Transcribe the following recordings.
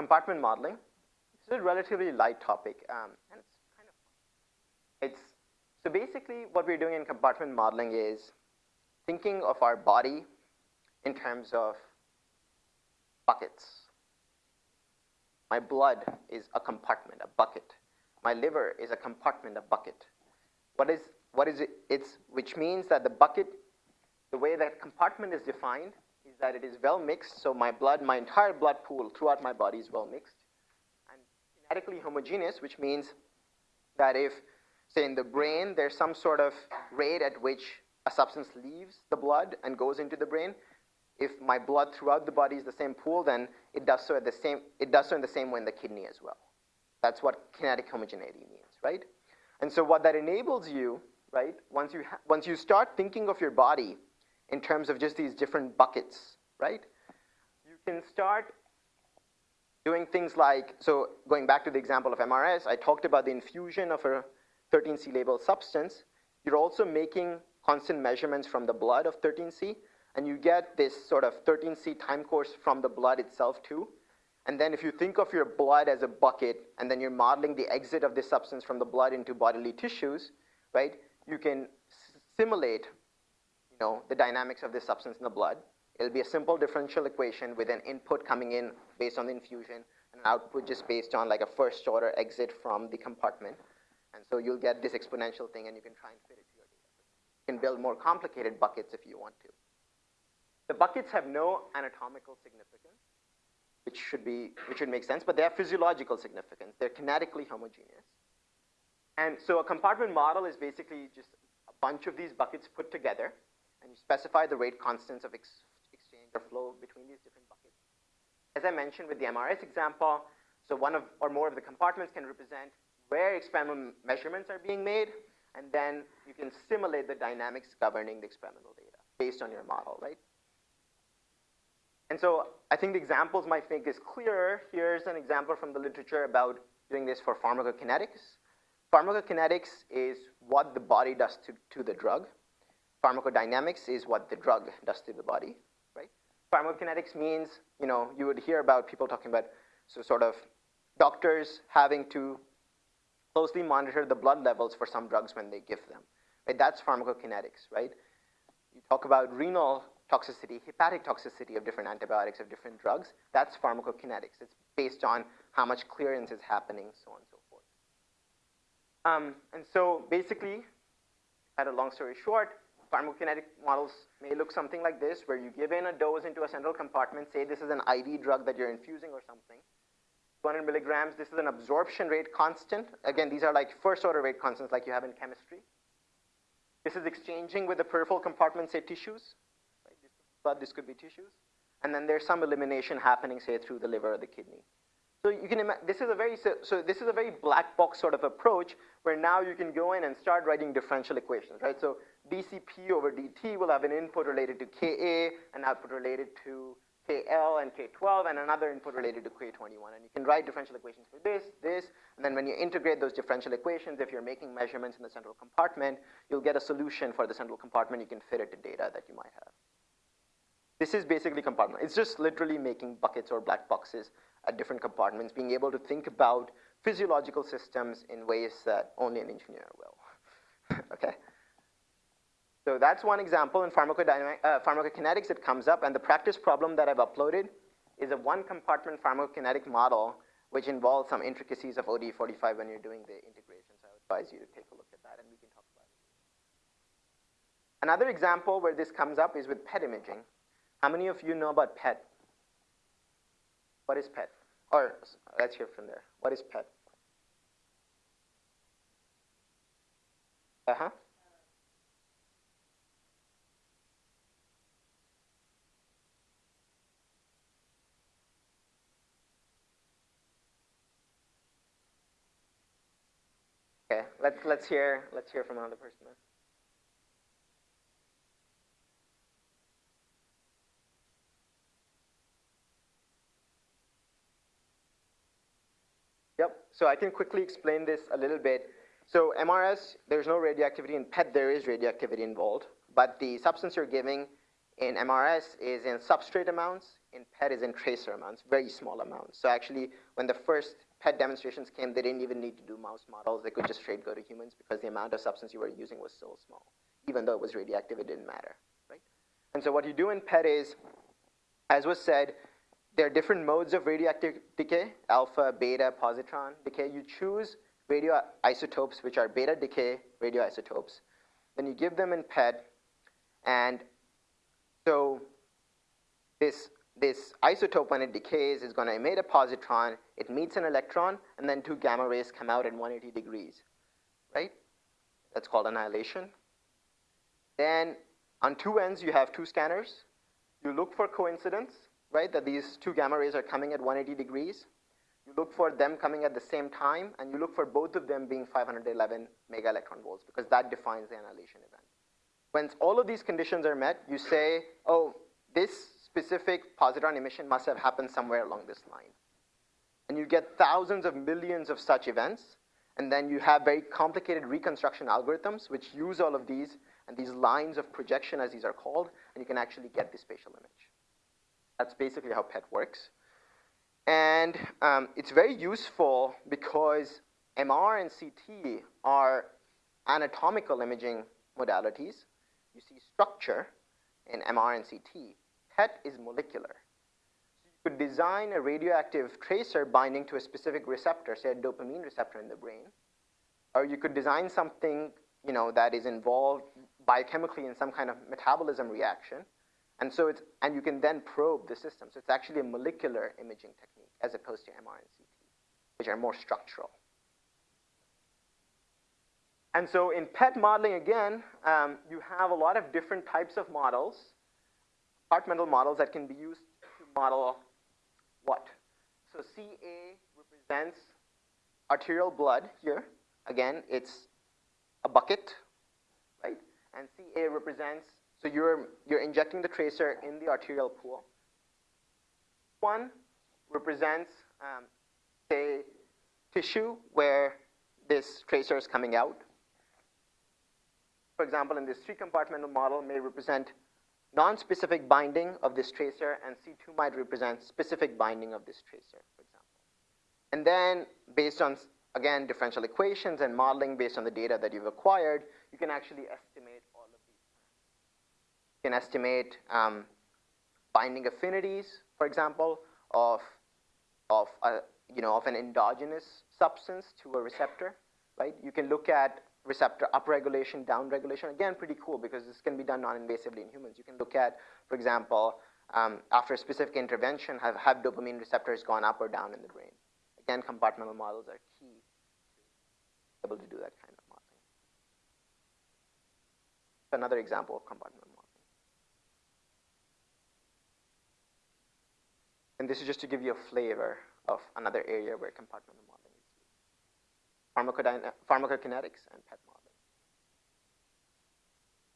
compartment modeling. Is a relatively light topic, um, and it's kind of. It's, so basically what we're doing in compartment modeling is thinking of our body in terms of buckets. My blood is a compartment, a bucket. My liver is a compartment, a bucket. What is, what is it? It's, which means that the bucket, the way that compartment is defined that it is well mixed, so my blood, my entire blood pool throughout my body is well mixed. And kinetically homogeneous, which means that if, say in the brain, there's some sort of rate at which a substance leaves the blood and goes into the brain, if my blood throughout the body is the same pool, then it does so at the same, it does so in the same way in the kidney as well. That's what kinetic homogeneity means, right? And so what that enables you, right, once you, once you start thinking of your body in terms of just these different buckets, right, you can start doing things like, so going back to the example of MRS, I talked about the infusion of a 13C labeled substance. You're also making constant measurements from the blood of 13C, and you get this sort of 13C time course from the blood itself too. And then if you think of your blood as a bucket, and then you're modeling the exit of this substance from the blood into bodily tissues, right, you can simulate know, the dynamics of this substance in the blood. It'll be a simple differential equation with an input coming in based on the infusion, and an output just based on like a first order exit from the compartment. And so you'll get this exponential thing, and you can try and fit it to your data. You can build more complicated buckets if you want to. The buckets have no anatomical significance, which should be, which should make sense, but they have physiological significance. They're kinetically homogeneous. And so a compartment model is basically just a bunch of these buckets put together, and you specify the rate constants of ex exchange or flow between these different buckets. As I mentioned with the MRS example, so one of, or more of the compartments can represent where experimental measurements are being made, and then you can simulate the dynamics governing the experimental data based on your model, right? And so I think the examples might make this clearer. Here's an example from the literature about doing this for pharmacokinetics. Pharmacokinetics is what the body does to, to the drug. Pharmacodynamics is what the drug does to the body, right? Pharmacokinetics means, you know, you would hear about people talking about, so sort of doctors having to closely monitor the blood levels for some drugs when they give them. Right? That's pharmacokinetics, right? You talk about renal toxicity, hepatic toxicity of different antibiotics, of different drugs, that's pharmacokinetics. It's based on how much clearance is happening, so on and so forth. Um, and so basically, at a long story short, pharmacokinetic models may look something like this, where you give in a dose into a central compartment, say this is an IV drug that you're infusing or something, 200 milligrams, this is an absorption rate constant. Again, these are like first order rate constants like you have in chemistry. This is exchanging with the peripheral compartment, say tissues but this could be tissues. And then there's some elimination happening, say, through the liver or the kidney. So you can imagine this is a very so, so this is a very black box sort of approach where now you can go in and start writing differential equations, right? So dCP over dt will have an input related to Ka, an output related to KL and K12, and another input related to K21. And you can write differential equations for this, this, and then when you integrate those differential equations, if you're making measurements in the central compartment, you'll get a solution for the central compartment. You can fit it to data that you might have. This is basically compartment. It's just literally making buckets or black boxes at different compartments, being able to think about physiological systems in ways that only an engineer will. So that's one example in uh, pharmacokinetics it comes up, and the practice problem that I've uploaded is a one compartment pharmacokinetic model which involves some intricacies of ODE45 when you're doing the integrations. I would advise you to take a look at that and we can talk about it. Another example where this comes up is with PET imaging. How many of you know about PET? What is PET? Or let's hear from there. What is PET? Uh-huh. Okay, let's let's hear let's hear from another person. Then. Yep, so I can quickly explain this a little bit. So MRS, there's no radioactivity. In PET, there is radioactivity involved. But the substance you're giving in MRS is in substrate amounts, in PET is in tracer amounts, very small amounts. So actually, when the first PET demonstrations came, they didn't even need to do mouse models. They could just straight go to humans because the amount of substance you were using was so small. Even though it was radioactive, it didn't matter, right? And so what you do in PET is, as was said, there are different modes of radioactive decay, alpha, beta, positron decay. You choose radioisotopes, which are beta decay radioisotopes. Then you give them in PET, and so this, this isotope, when it decays, is going to emit a positron. It meets an electron, and then two gamma rays come out at 180 degrees, right? That's called annihilation. Then on two ends, you have two scanners. You look for coincidence, right, that these two gamma rays are coming at 180 degrees. You look for them coming at the same time, and you look for both of them being 511 mega electron volts, because that defines the annihilation event. When all of these conditions are met, you say, oh, specific positron emission must have happened somewhere along this line. And you get thousands of millions of such events, and then you have very complicated reconstruction algorithms which use all of these and these lines of projection, as these are called, and you can actually get the spatial image. That's basically how PET works. And um, it's very useful because MR and CT are anatomical imaging modalities. You see structure in MR and CT. PET is molecular. So you could design a radioactive tracer binding to a specific receptor, say a dopamine receptor in the brain, or you could design something you know, that is involved biochemically in some kind of metabolism reaction, and so it's, and you can then probe the system. So it's actually a molecular imaging technique as opposed to MR and CT, which are more structural. And so in PET modeling, again, um, you have a lot of different types of models, compartmental models that can be used to model what? So CA represents arterial blood here. Again, it's a bucket, right? And CA represents, so you're, you're injecting the tracer in the arterial pool. One represents, um, say, tissue where this tracer is coming out for example, in this three-compartmental model may represent non-specific binding of this tracer, and C2 might represent specific binding of this tracer, for example. And then, based on, again, differential equations and modeling based on the data that you've acquired, you can actually estimate all of these. You can estimate um, binding affinities, for example, of, of, a, you know, of an endogenous substance to a receptor, right? You can look at receptor upregulation, downregulation. Again, pretty cool because this can be done non-invasively in humans. You can look at, for example, um, after a specific intervention, have, have dopamine receptors gone up or down in the brain. Again, compartmental models are key to be able to do that kind of modeling. Another example of compartmental modeling. And this is just to give you a flavor of another area where compartmental pharmacokinetics and PET modeling.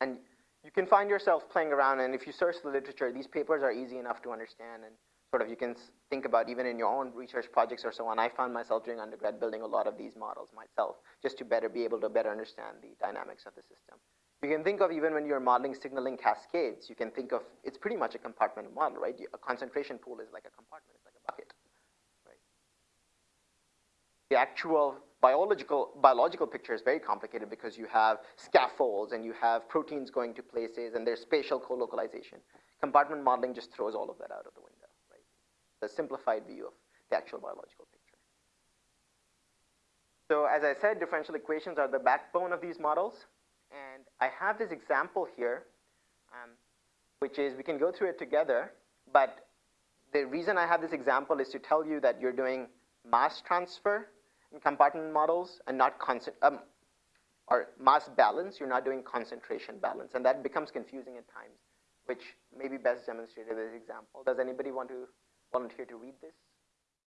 And you can find yourself playing around, and if you search the literature, these papers are easy enough to understand, and sort of you can think about even in your own research projects or so on. I found myself during undergrad building a lot of these models myself, just to better be able to better understand the dynamics of the system. You can think of even when you're modeling signaling cascades, you can think of, it's pretty much a compartment model, right? A concentration pool is like a compartment, it's like a bucket, right? The actual biological, biological picture is very complicated because you have scaffolds and you have proteins going to places and there's spatial co-localization. Compartment modeling just throws all of that out of the window, right? The simplified view of the actual biological picture. So as I said, differential equations are the backbone of these models. And I have this example here, um, which is, we can go through it together, but the reason I have this example is to tell you that you're doing mass transfer compartment models and not constant, um, or mass balance, you're not doing concentration balance. And that becomes confusing at times, which may be best demonstrated with this example. Does anybody want to volunteer to read this?